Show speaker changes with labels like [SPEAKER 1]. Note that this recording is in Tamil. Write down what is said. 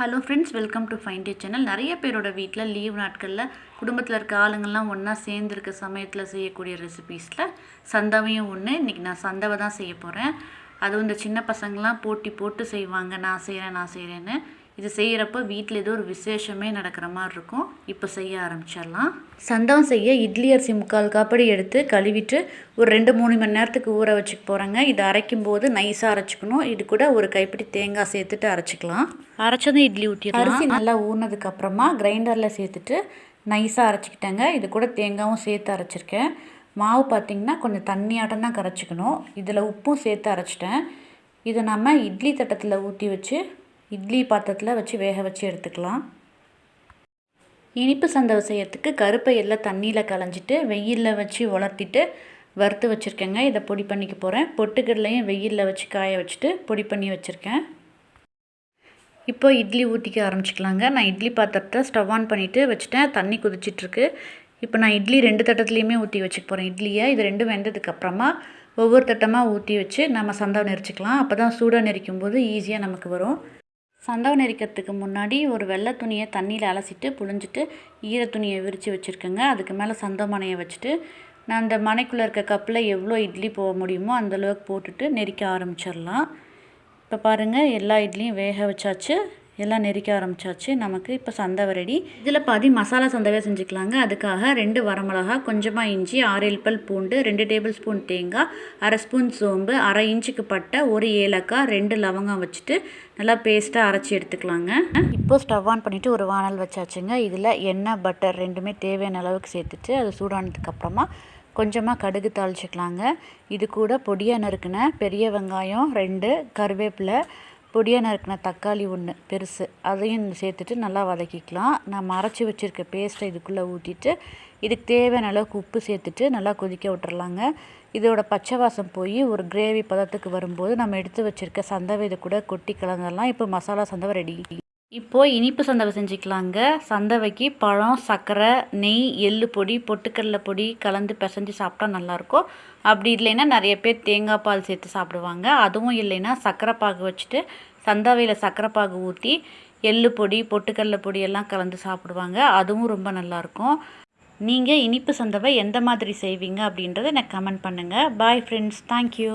[SPEAKER 1] Hello friends welcome to find day channel. நிறைய பேரோட வீட்டில் லீவ் நாட்களில் குடும்பத்தில் இருக்க ஆளுங்கள்லாம் ஒன்றா சேர்ந்துருக்க சமயத்தில் செய்யக்கூடிய ரெசிபீஸில் சந்தவையும் ஒன்று இன்றைக்கி நான் சந்தவை தான் செய்ய போகிறேன் அதுவும் இந்த சின்ன பசங்கள்லாம் போட்டி போட்டு செய்வாங்க. நான் செய்கிறேன் நான் செய்கிறேன்னு இது செய்கிறப்ப வீட்டில் ஏதோ ஒரு விசேஷமே நடக்கிற மாதிரி இருக்கும். இப்போ செய்ய ஆரம்பிச்சிடலாம். சந்தவம் செய்ய இட்லி அரிசி முக்கால் காப்படி எடுத்து கழுவிட்டு ஒரு ரெண்டு மூணு மணி நேரத்துக்கு ஊற வச்சுக்க போகிறேங்க இது அரைக்கும் போது நைஸாக அரைச்சிக்கணும். இது கூட ஒரு கைப்பிடி தேங்காய் சேர்த்துட்டு அரைச்சிக்கலாம். அரைச்சதும் இட்லி ஊற்றி அரிசி நல்லா ஊறினதுக்கு அப்புறமா கிரைண்டரில் சேர்த்துட்டு நைஸாக அரைச்சிக்கிட்டேங்க. இது கூட தேங்காயும் சேர்த்து அரைச்சிருக்கேன். மாவு பார்த்திங்கன்னா கொஞ்சம் தண்ணியாட்டம் தான் கரைச்சிக்கணும். இதில் உப்பும் சேர்த்து அரைச்சிட்டேன். இதை நம்ம இட்லி தட்டத்தில் ஊற்றி வச்சு இட்லி பாத்திரத்தில் வச்சு வேக வச்சு எடுத்துக்கலாம். இனிப்பு சந்தவை செய்யறதுக்கு கருப்பை எல்லாம் தண்ணியில் களைஞ்சிட்டு வெயிலில் வச்சு உலர்த்திட்டு வறுத்து வச்சுருக்கேங்க. இதை பொடி பண்ணிக்க போகிறேன் பொட்டுக்கடலையும் வெயிலில் வச்சு காய வச்சுட்டு பொடி பண்ணி வச்சுருக்கேன். இப்போ இட்லி ஊற்றிக்க ஆரம்பிச்சிக்கலாங்க. நான் இட்லி பாத்திரத்தை ஸ்டவ் ஆன் பண்ணிவிட்டு வச்சுட்டேன். தண்ணி குதிச்சிட்ருக்கு. இப்போ நான் இட்லி ரெண்டு தட்டத்துலேயுமே ஊற்றி வச்சுக்க போகிறேன் இட்லியை இது ரெண்டும் வெந்ததுக்கப்புறமா ஒவ்வொரு தட்டமாக ஊற்றி வச்சு நம்ம சந்தவை நெரிச்சிக்கலாம். அப்போ தான் சூடாக நெரிக்கும் போது ஈஸியாக நமக்கு வரும். சந்தவை நெரிக்கிறதுக்கு முன்னாடி ஒரு வெள்ளை துணியை தண்ணியில் அலசிட்டு புழிஞ்சிட்டு ஈர துணியை விரித்து வச்சுருக்கேங்க. அதுக்கு மேலே சந்தோ மனையை வச்சுட்டு நான் அந்த மனைக்குள்ளே இருக்க கப்பில் எவ்வளோ இட்லி போக முடியுமோ அந்தளவுக்கு போட்டுட்டு நெரிக்க ஆரம்பிச்சிடலாம் இப்போ பாருங்கள் எல்லா இட்லியும் வேக வச்சாச்சு. எல்லாம் நெரிக்க ஆரம்பிச்சாச்சு. நமக்கு இப்போ சந்தவை ரெடி இதில் பாதி மசாலா சந்தவை செஞ்சுக்கலாங்க. அதுக்காக ரெண்டு வரமிளகா கொஞ்சமாக இஞ்சி ஆறு பல் பூண்டு ரெண்டு டேபிள் ஸ்பூன் தேங்காய் அரை ஸ்பூன் சோம்பு அரை இன்ச்சுக்கு பட்டை ஒரு ஏலக்காய் ரெண்டு லவங்கம் வச்சுட்டு நல்லா பேஸ்ட்டாக அரைச்சி எடுத்துக்கலாங்க. இப்போ ஸ்டவ் ஆன் பண்ணிவிட்டு ஒரு வானல் வச்சாச்சுங்க. இதில் எண்ணெய் பட்டர் ரெண்டுமே தேவையான அளவுக்கு சேர்த்துட்டு அது சூடானதுக்கப்புறமா கொஞ்சமாக கடுகு தாளிச்சிக்கலாங்க. இது கூட பொடியாக நறுக்கின பெரிய வெங்காயம் ரெண்டு கருவேப்பிலை பொடியாக நறுக்கின தக்காளி ஒன்று பெருசு அதையும் சேர்த்துட்டு நல்லா வதக்கிக்கலாம். நான் மறைச்சி வச்சுருக்க பேஸ்ட்டை இதுக்குள்ளே ஊற்றிட்டு இதுக்கு தேவையான அளவுக்கு உப்பு சேர்த்துட்டு நல்லா கொதிக்க விட்டுறலாங்க. இதோட பச்சை வாசம் போய் ஒரு கிரேவி பதத்துக்கு வரும்போது நம்ம எடுத்து வச்சுருக்க சந்தவை இதை கூட கொட்டி கலந்துடலாம் இப்போ மசாலா சந்தவை ரெடி இப்போது இனிப்பு சந்தவை செஞ்சுக்கலாங்க. சந்தவைக்கு பழம் சர்க்கரை நெய் எள்ளு பொடி பொட்டுக்கடலை பொடி கலந்து பிசைஞ்சு சாப்பிட்டா நல்லாயிருக்கும். அப்படி இல்லைன்னா நிறைய பேர் தேங்காய் பால் சேர்த்து சாப்பிடுவாங்க. அதுவும் இல்லைன்னா சர்க்கரை பாகு வச்சுட்டு சந்தவையில் சர்க்கரை பாகு ஊற்றி எள்ளு பொடி பொட்டுக்கடலை பொடி எல்லாம் கலந்து சாப்பிடுவாங்க. அதுவும் ரொம்ப நல்லாயிருக்கும். நீங்கள் இனிப்பு சந்தவை எந்த மாதிரி செய்வீங்க அப்படின்றத எனக்கு கமெண்ட் பண்ணுங்கள் பாய் ஃப்ரெண்ட்ஸ் தேங்க்யூ